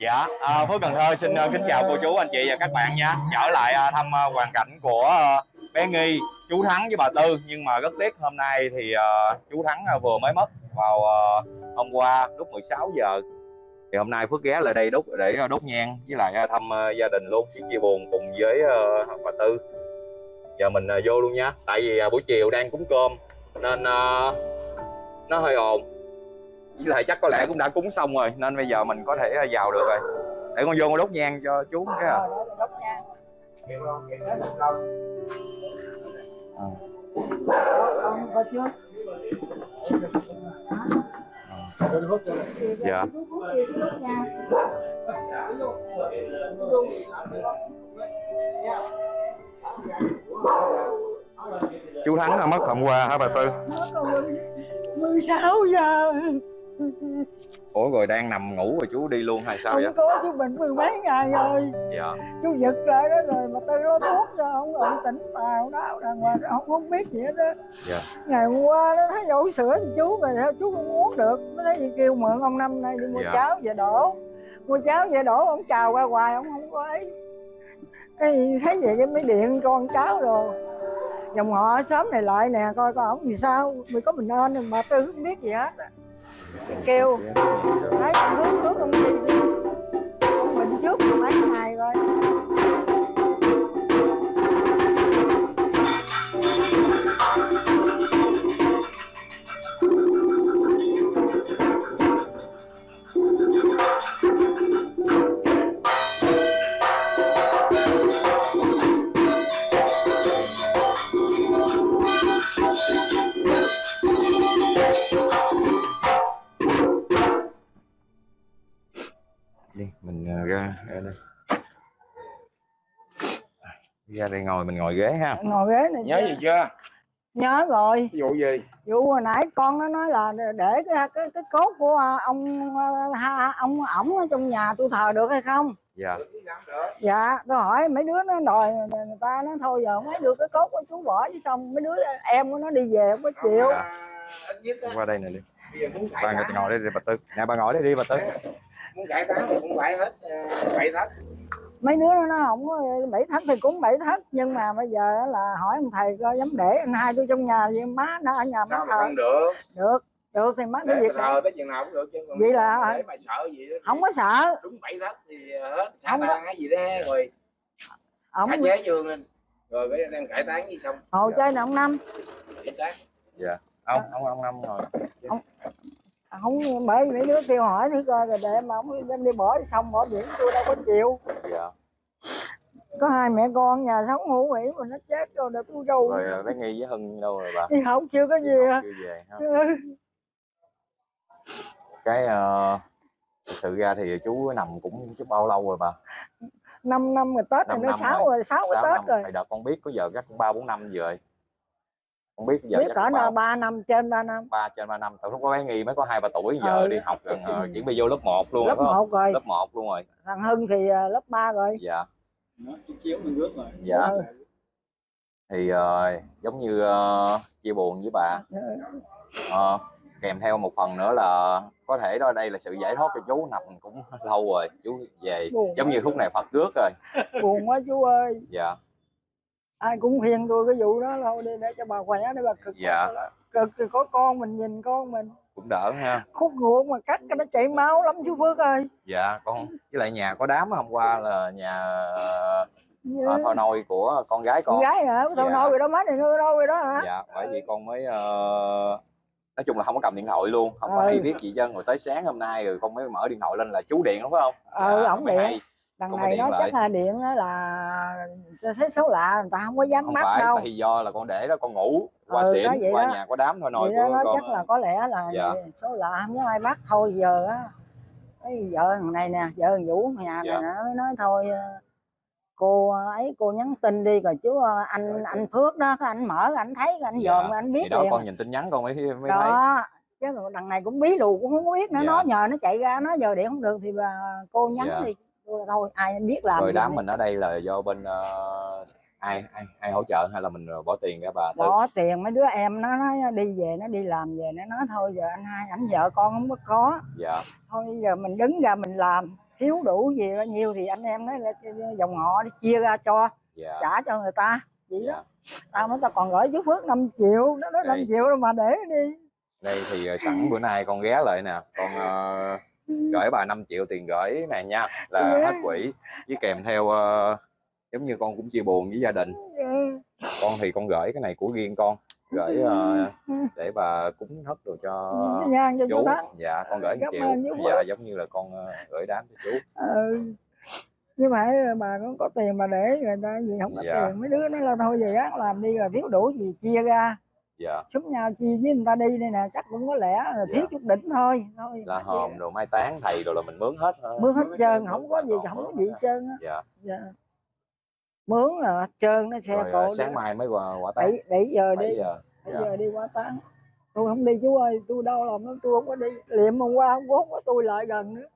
Dạ, à, Phước Cần Thơ xin uh, kính chào cô chú, anh chị và các bạn nha. Trở lại uh, thăm uh, hoàn cảnh của uh, bé Nghi, chú Thắng với bà Tư. Nhưng mà rất tiếc hôm nay thì uh, chú Thắng uh, vừa mới mất vào uh, hôm qua lúc 16 giờ. Thì hôm nay Phước ghé lại đây đốt để uh, đốt nhang với lại uh, thăm uh, gia đình luôn, chia chia buồn cùng với uh, bà Tư. Giờ mình uh, vô luôn nha. Tại vì uh, buổi chiều đang cúng cơm nên uh, nó hơi ồn với lại chắc có lẽ cũng đã cúng xong rồi nên bây giờ mình có thể vào được rồi. Để con vô con đốt nhang cho chú cái à. con coi chưa dạ. Chú thắng là mất hôm qua hả bà tư? 16 giờ ủa rồi đang nằm ngủ rồi chú đi luôn hay sao không vậy? có chú bệnh mười mấy ngày rồi. dạ. Chú giật lại đó rồi mà tư nó thuốc cho ông ông tỉnh tào đó đàng hoàng ông không biết gì hết đó dạ. Ngày hôm qua nó thấy dỗ sữa thì chú về theo chú không uống được. Nó thấy gì kêu mượn ông năm nay đi mua Dạ. cháo về đổ. Mua cháo về đổ ông chào qua hoài ông không có ấy. Cái thấy vậy cái mới điện con cháu rồi dòng họ ở xóm này lại nè coi coi ổng gì sao mày có mình ơn mà tư không biết gì hết kêu. Thấy ông hướng hướng ông đi. Đi ông bệnh trước mười mấy ngày rồi. Ra đây ngồi mình ngồi ghế ha. Ngồi ghế này nhớ gì chưa? Nhớ rồi. Ví dụ gì? Vụ hồi nãy con nó nói là để cái cái, cái cốt của ông ha, ông ổng ở trong nhà tôi thờ được hay không? Dạ. Dạ tôi hỏi mấy đứa nó đòi người ta nói thôi giờ mấy đưa cái cốt của chú bỏ chứ xong mấy đứa em của nó đi về không có chịu. Á qua đây nè đi. Tán ngồi đây đi bà tư. Nè bà ngồi đây đi bà tư. Muốn cải tán thì cũng phải hết ờ, bảy thất mấy đứa nó không có bảy thất thì cũng bảy thất nhưng mà bây giờ là hỏi ông thầy coi dám để anh hai tôi trong nhà vậy má nó ở nhà má mà thờ. không được? Được được thì má để cái việc thờ tới chừng nào cũng được chứ còn Vậy là- để mày sợ gì đó không có sợ. đúng bảy thất thì hết xã Không có- ban hay gì đó rồi ông chế dương lên. Rồi cái đem cải tán gì xong. Hồ chơi nè ông năm. Dạ. Ông ông ông năm ngồi không bởi mấy đứa kêu hỏi thì coi rồi để mà ông đem đi bỏ xong bỏ biển tôi đâu có chịu. Dạ. Có hai mẹ con nhà sống ngủ nghỉ mà nó chết rồi để tôi đâu rồi bé nghi với hưng đâu rồi bà? Đi học chưa có gì à chưa về ha cái thực sự ra thì chú nằm cũng chút bao lâu rồi bà? Năm năm rồi tết Năm rồi nó sáu rồi. rồi sáu năm tết rồi. Hồi đợt con biết có giờ chắc cũng ba bốn năm rồi không biết giờ biết cỡ nào ba năm trên ba năm. Ba trên ba năm từ lúc có bé nghi mới có hai ba tuổi giờ Ừ. đi học gần ờ, chỉ bị vô lớp 1 luôn lớp không? một rồi. Lớp 1 luôn rồi. Thằng hưng thì à, lớp 3 rồi. Dạ. Chiếu mình rước rồi dạ. Ừ. thì ờ, giống như ờ, chia buồn với bà. Ờ, kèm theo một phần nữa là có thể đó đây là sự giải thoát cho chú nằm cũng lâu rồi chú về. Buồn giống như lúc này Phật rước rồi. Buồn quá chú ơi. Dạ ai cũng khuyên tôi cái vụ đó đâu đi để cho bà khỏe để bà cực Dạ. cực thì có con mình nhìn con mình cũng đỡ ha khúc ruột mà cắt cái nó chảy máu lắm chú Phước ơi dạ con với lại nhà có đám hôm qua là nhà Như... ờ, thôi nôi của con gái con con gái hả thôi Dạ. nôi rồi đó má này nuôi nôi rồi đó hả dạ bởi vì con mới ờ, nói chung là không có cầm điện thoại luôn không có Ừ. hay biết gì chân rồi tới sáng hôm nay rồi con mới mở điện thoại lên là chú điện đúng không Ừ, Dạ, ổng điện. hay. Đằng này nó chắc là điện đó là thấy số lạ người ta không có dám không bắt phải đâu vì do là con để đó con ngủ qua Ừ, xỉn qua đó. nhà có đám thôi đó của nó con chắc là có lẽ là Dạ. số lạ không có ai bắt thôi giờ á cái vợ thằng này nè vợ thằng vũ nhà Dạ. này nó mới nói thôi ờ, cô ấy cô nhắn tin đi rồi chú ờ, anh anh Phước đó anh mở anh thấy anh Dạ. dòm anh biết thì đó liền con nhìn tin nhắn con mới mới thấy đó chứ còn đằng này cũng bí lù cũng không có biết nữa Dạ. nó nhờ nó chạy ra nó giờ điện không được thì bà cô nhắn Dạ. đi thôi ai biết làm rồi đám mình ở đây là do bên ờ, ai ai ai hỗ trợ hay là mình ờ, bỏ tiền ra bà Tư? Bỏ tiền mấy đứa em nó nói đi về nó đi làm về nó nói thôi giờ anh hai ảnh vợ con không có có. Dạ. Thôi giờ mình đứng ra mình làm thiếu đủ gì bao nhiêu thì anh em nói là dòng họ đi chia ra cho dạ. trả cho người ta vậy dạ. Đó tao nói tao còn gửi chú Phước 5 triệu nó nói 5 Đây. triệu đâu mà để đi. Đây thì ờ, sẵn bữa nay con ghé lại nè con ờ, gửi bà 5 triệu tiền gửi này nha là Dạ. hết quỹ với kèm theo ờ, giống như con cũng chia buồn với gia đình Ừ. con thì con gửi cái này của riêng con gửi ờ, để bà cúng thất đồ cho nhang cho chú dạ con gửi 1 Cảm triệu dạ giống như là con ờ, gửi đám cho chú ừ. nhưng mà bà cũng có tiền mà để người ta gì không có Dạ. tiền mấy đứa nó là thôi về gác làm đi rồi thiếu đủ gì chia ra dạ. Súng nhau chia với người ta đi đây nè chắc cũng có lẽ là thiếu Dạ. chút đỉnh thôi thôi là hòm đồ mai táng thầy rồi là mình mướn hết thôi. Mướn hết Mướn trơn không có gì không có gì trơn á. Dạ. Dạ. mướn là hết trơn nó xe rồi cộ sáng mai mới qua quả táng. Bảy bảy giờ 7 đi giờ. Dạ. giờ đi qua táng. Tôi không đi chú ơi tôi đau lòng lắm tôi không có đi. Liệm hôm qua không có không có tôi lại gần nữa.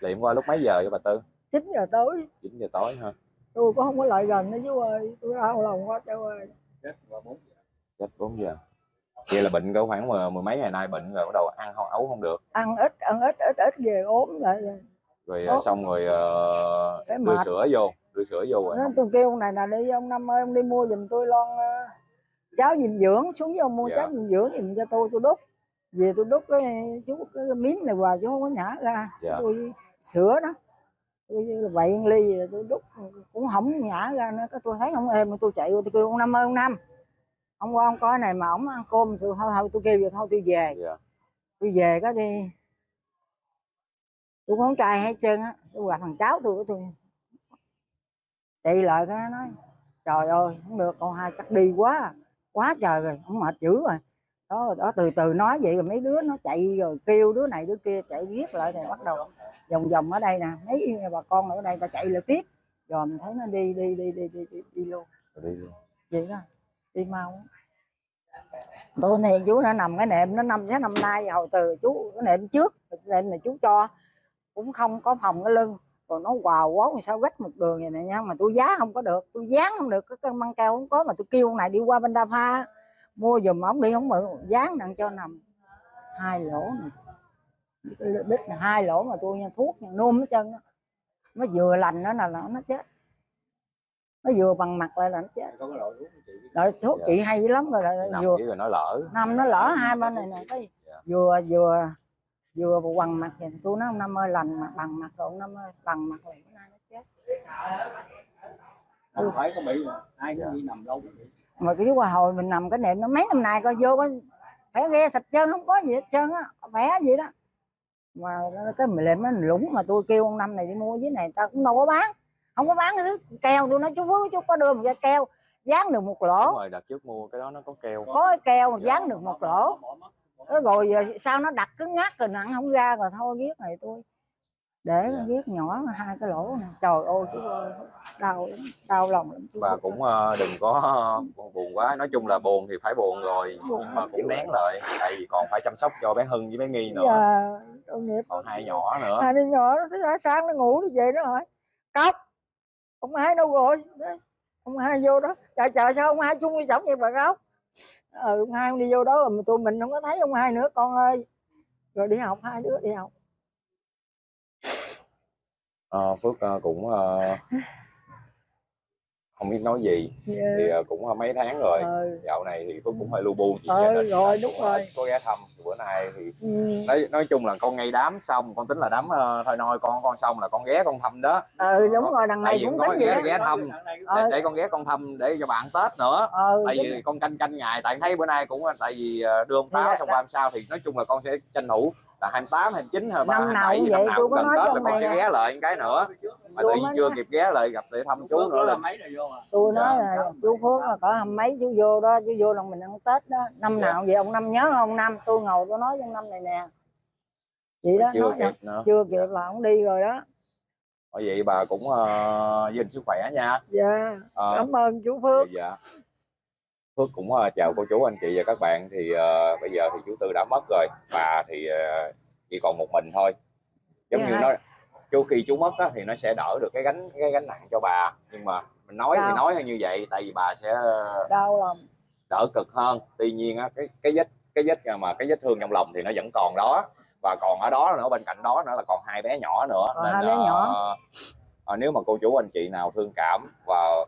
Liệm qua lúc mấy giờ cho bà tư? 9 giờ tối. 9 giờ tối ha tôi cũng không có lại gần nữa chú ơi tôi đau lòng quá chú ơi. Chết qua bốn giờ. Chết 4 giờ. Vậy là bệnh có khoảng mười, mười mấy ngày nay bệnh rồi bắt đầu ăn không ấu không được. Ăn ít ăn ít ít ít về ốm lại rồi rồi Ủa? xong rồi ờ, Cái đưa mệt. sữa vô đưa sữa vô rồi. Nên tôi kêu ông này là đi ông năm ơi ông đi mua giùm tôi lon ờ, cháo dinh dưỡng xuống với ông mua Dạ. cháo dinh dưỡng giùm cho tôi tôi đút. Về tôi đút cái chú cái miếng này vào chú không có nhả ra. Dạ. tôi sữa đó. Tôi vậy ly tôi đút cũng không nhả ra nữa. Tôi thấy không êm tôi chạy tôi kêu ông năm ơi ông năm ông qua ông coi này mà ông ăn cơm tôi thôi thôi tôi kêu vậy thôi tôi về. Dạ. Tôi về cái đi. Tôi con trai hết trơn á. Tôi gặp thằng cháu tôi tôi chạy lại cái nó nói trời ơi không được con hai chắc đi quá quá trời rồi không mệt dữ rồi. Đó đó từ từ nói vậy rồi mấy đứa nó chạy rồi kêu đứa này đứa kia chạy giết lại thì bắt đầu vòng vòng ở đây nè. Mấy bà con ở đây ta chạy lại tiếp. Rồi mình thấy nó đi đi đi đi đi đi, đi luôn. Đi luôn. Vậy đó đi mau. Tôi này, chú nó nằm cái nệm, nó năm sáu năm nay hồi từ, chú cái nệm trước, nệm này chú cho. Cũng không có phòng cái lưng. Rồi nó quào quá sao gách một đường vậy này nha, mà tôi giá không có được tôi dán không được, cái cân măng keo không có, mà tôi kêu ông này đi qua bên đa pha, mua giùm ổng đi không mượn dán đặng cho nằm. Hai lỗ này đít là hai lỗ mà tôi nha, thuốc nha nôn hết chân nó vừa lành nó là nó chết nó vừa bằng mặt lại là nó chết có cái loại thuốc chị rồi thuốc Dạ. chị hay lắm rồi lại nằm vừa rồi nó lỡ năm nó lỡ hai bên này nè cái Dạ. vừa vừa vừa quằn mặt vậy tôi nói ông năm ơi lành mặt bằng mặt rồi ông năm ơi bằng mặt rồi bữa nay nó chết không phải có bị ai Dạ. cũng đi nằm lâu cũng bị mà cái qua hồi mình nằm cái nệm nó mấy năm nay coi vô có phải ghe sạch trơn không có gì hết trơn á khỏe gì đó mà cái mình lên nó lũng mà tôi kêu ông năm này đi mua với này ta cũng đâu có bán không có bán cái thứ keo tôi nói chú Phước chú có đưa một cái keo dán được một đúng lỗ rồi đợt trước mua cái đó nó có keo. Có cái keo Dạ. dán được một lỗ. rồi sao nó đặt cứng ngắc rồi nặng không ra rồi thôi viết này tôi. Để Dạ. viết nhỏ hai cái lỗ này trời ơi chú ơi đau đau lòng lắm chú bà cũng ờ, đừng có buồn quá. Nói chung là buồn thì phải buồn rồi Buồn nhưng mà cũng nén lại tại vì còn phải chăm sóc cho bé Hưng với bé Nghi nữa. Nghiệp. Còn hai nhỏ nữa. Hai đứa nhỏ nó sáng nó ngủ nó về nó hỏi cốc ông hai đâu rồi? Đấy, ông hai vô đó. Dạ, Trời chờ sao ông hai chung với chồng vậy bà cáo, ừ ờ, ông hai đi vô đó rồi mà tụi mình không có thấy ông hai nữa con ơi. Rồi đi học hai đứa đi học. À, Phước ờ, cũng ờ, không biết nói gì. Thì ờ, cũng ờ, mấy tháng rồi. Ừ. dạo này thì Phước cũng hơi lu bu chuyện Ừ, rồi, đúng ờ, rồi. có ghé thăm bữa nay thì Ừ. nói nói chung là con ngay đám xong con tính là đám ờ, thôi nôi con con xong là con ghé con thăm đó. Ừ đúng rồi đằng này cũng có tính vậy ghé đó. ghé thăm để, Ờ. để con ghé con thăm để cho bạn Tết nữa. Ừ, tại vì con canh canh ngày tại thấy bữa nay cũng tại vì đưa ông táo xong qua hôm sau thì nói chung là con sẽ tranh thủ là 28, 29, 23, Năm nào 27 cũng gì năm vậy, nào tôi cũng gần nói Tết là con sẽ ghé lại cái nữa mà Tôi tự nhiên chưa nói- kịp ghé lại gặp để thăm chú nữa là là mấy vô à? Tôi Dạ. nói là chú Phước là có hầm mấy chú vô đó chú vô lần mình ăn Tết đó. Năm Dạ. nào vậy ông năm nhớ không? Ông năm tôi ngồi tôi nói trong năm này nè. Vậy đó chưa nói kịp nữa. Chưa kịp là ông đi rồi đó. Bởi vậy bà cũng uh, giữ gìn sức khỏe nha. Dạ Ờ, cảm ơn chú Phước. Dạ Phước cũng ờ, chào cô chú anh chị và các bạn. Thì ờ, bây giờ thì chú Tư đã mất rồi. Bà thì ờ, chỉ còn một mình thôi. Giống Dạ, như hai- nó chú khi chú mất á, thì nó sẽ đỡ được cái gánh cái gánh nặng cho bà. Nhưng mà mình nói thì Đau. nói như vậy tại vì bà sẽ đau lòng. đỡ cực hơn. Tuy nhiên á, cái cái vết cái vết mà cái vết thương trong lòng thì nó vẫn còn đó. Và còn ở đó nữa bên cạnh đó nữa là còn hai bé nhỏ nữa. Còn hai bé nhỏ. ờ, ờ, nếu mà cô chú anh chị nào thương cảm và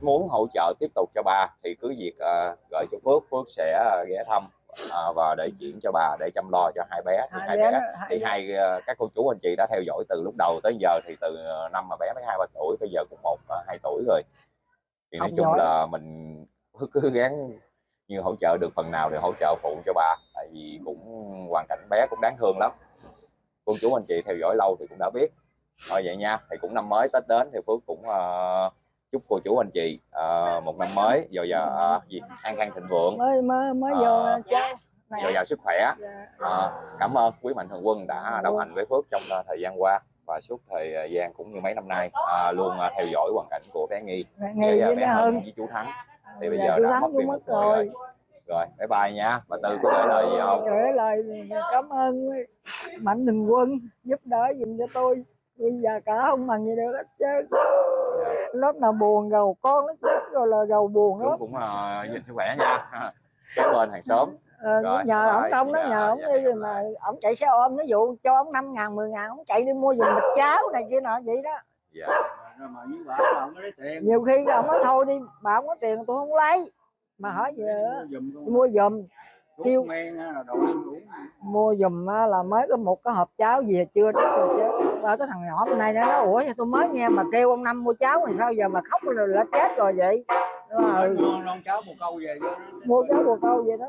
muốn hỗ trợ tiếp tục cho bà thì cứ việc ờ, gửi cho Phước Phước sẽ ờ, ghé thăm ờ, và để chuyển cho bà để chăm lo cho hai bé thì hai hai bé bé hai thì bé- hai ờ, các cô chú anh chị đã theo dõi từ lúc đầu tới giờ thì từ ờ, năm mà bé mới hai ba tuổi bây giờ cũng một hai tuổi rồi. Thì nói Học chung giỏi. là mình cứ, cứ gắng như hỗ trợ được phần nào thì hỗ trợ phụ cho bà tại vì cũng hoàn cảnh bé cũng đáng thương lắm. Cô chú anh chị theo dõi lâu thì cũng đã biết. Thôi vậy nha thì cũng năm mới tết đến thì phước cũng ờ, chúc cô chú anh chị ờ, một năm mới dồi dào ờ, gì an khang thịnh vượng. Mới mới mới vô Ờ. cháu này dồi dào sức khỏe. Dạ. Ờ, cảm ơn quý mạnh thường quân đã đồng hành với Phước trong thời gian qua và suốt thời gian cũng như mấy năm nay à, luôn ờ, theo dõi hoàn cảnh của bé Nghi. Với với bé hơn với chú Thắng. Thì bây Dạ, giờ đã mất đi mất một người rồi. rồi. Rồi bye bye nha. Bà Tư có gửi lời gì không? Gửi lời cảm ơn mạnh thường quân giúp đỡ giùm cho tôi. Tôi già cả không bằng gì được hết chứ lúc nào buồn gầu con nó chết rồi là gầu buồn lắm. cũng uh, nhìn sức khỏe nha. Kế bên hàng xóm. Ờ, Rồi, nhờ ổng đông đó xin nhờ chào, ổng dạ, đi rồi gặp mà lại. ổng chạy xe ôm ví dụ cho ổng năm ngàn mười ngàn ổng chạy đi mua giùm bịch cháo này kia nọ vậy đó. Dạ. Mà nhiều khi ổng nói thôi đi bà không có tiền tôi không lấy. Mà hỏi về mua giùm kêu- mua giùm á, là mới có một cái hộp cháo về chưa đó rồi chứ. Và cái thằng nhỏ bên này nó nói ủa tôi mới nghe mà kêu ông năm mua cháo thì sao giờ mà khóc rồi là chết rồi vậy? Mua cháu một câu về mua cháo bồ câu vậy đó